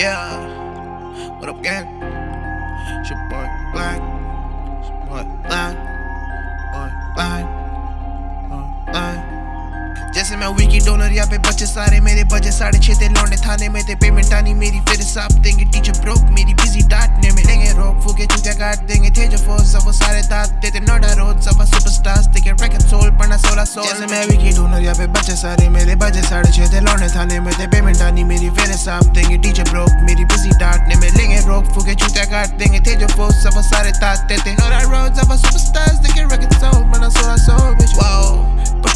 Yeah, what up, gang? It's your boy Black. It's your boy Black. Boy Black. जैसे मैं Vicky donor यहाँ पे बच्चे सारे मेरे बजे साढ़े छः थे लौटे थाने में थे पेमेंट आनी मेरी फिर साफ़ देंगे टीचर ब्रोक मेरी बिज़ी डांटने में लेंगे रोक फूके चूतिया काट देंगे थे जो फोर्स सब वो सारे दांत देते नोडा रोड सब सुपरस्टार्स देखे रैकेट सोल पढ़ना सोलह सोल जैसे मैं वीकी डोनर यहाँ पे बच्चे सारे मेरे बजे साढ़े छः थे लौंडे थाने में थे पेमेंट आनी मेरी फिर साफ़ देंगे टीचर ब्रोक मेरी बिज़ी डांटने में लेंगे रोक फूके चूतिया काट देंगे थे जो फोर्स सब वो सारे दांत देते. नोडा रोड सब सुपरस्टार्स देखे रैकेट सोल पढ़ना सोलह सोल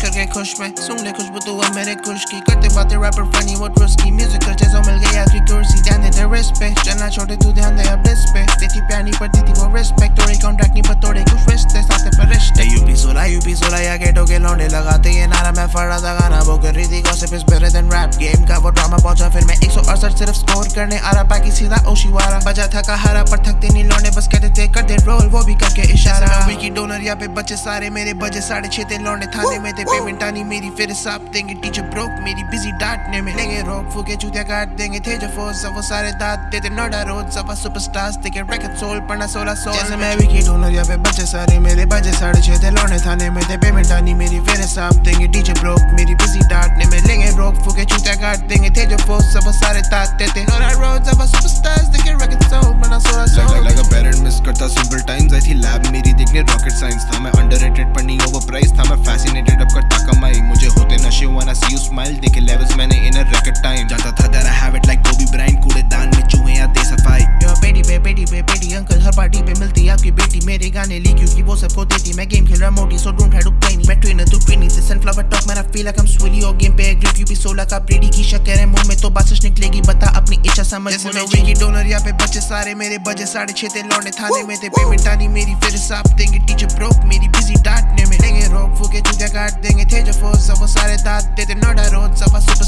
करके खुश में, सुन ले खुशबू तो मेरे खुश की, करते बातें रैपर फनी वो ट्रस्ट की म्यूज़िक करते जो मिल गई आखिरी कुर्सी ध्यान दे तेरे पे चलना छोटे, तू ध्यान दे अब लिस्ट पे देती प्यार गेटो के लौंडे लगाते ये नारा मैं फड़ा था गाना वो कर रही थी gossip is better than rap game का वो ड्रामा पहुँचा फिर मैं 168 सिर्फ़ स्कोर करने आ रहा बाकी सीधा ओशीवारा बजा था कहारा पर थकते नहीं लौंडे बस कहते थे कर दे रोल वो भी करके इशारा वीकी डोनर या पे बच्चे सारे मेरे बजे साढ़े छः थे लौंडे थाने में थे पेमेंट आनी मेरी फिर साफ़ देंगे टीचर ब्रोक मेरी बिज़ी डांटने में लेंगे रोक फूके चूतिया काट देंगे थे जो फोर्स सब वो सारे दांत देते नोडा रोड सब सुपरस्टार्स देखे रैकेट सोल पढ़ना सोलह सोल जैसे मैं वीकी डोनर या पे बच्चे सारे मेरे बजे साढ़े छः थे लौंडे थाने में थे पेमेंट आनी मेरी फिर साफ़ देंगे। डीजे ब्रोक मेरी बिज़ी डांटने में लेंगे रोक फूके चूतिया काट देंगे। थे जो फोर्स सब सारे ताते थे और आई रोड सब सुपरस्टार्स देखे रैकेट साउंड बना सोरा Like, लगा लगा a मिस करता सिंपल टाइम्स आई थी लैब मेरी देखने रॉकेट साइंस था। मैं अंडररेटेड पर नहीं ओवरप्राइस था। मैं फैसिनेटेड अब करता कमाई। मुझे होते नशे वाना सी यू स्माइल देखे वो सबको देती मैं गेम खेल रहा मोटी so don't have to play me मैं ट्रेनर तू ट्रेनिंग से सनफ्लावर टॉक मैंने फील लाइक आई एम स्विली और गेम पे ग्रिप यूपी 16 का ब्रेडी की शक्कर है मुँह में तो बात सच निकलेगी बता अपनी इच्छा समझ जैसे मैं वीकी डोनर या पे बच्चे सारे मेरे बजे साढ़े छः थे लौंडे थाने में थे पेमेंट आनी मेरी फिर साफ़ देंगे टीचर ब्रोक मेरी बिज़ी डांटने में। लेंगे रोक फूके चूतिया काट देंगे थे जो फोर्स सब सारे दांत देते नोडा रोड सब सुपर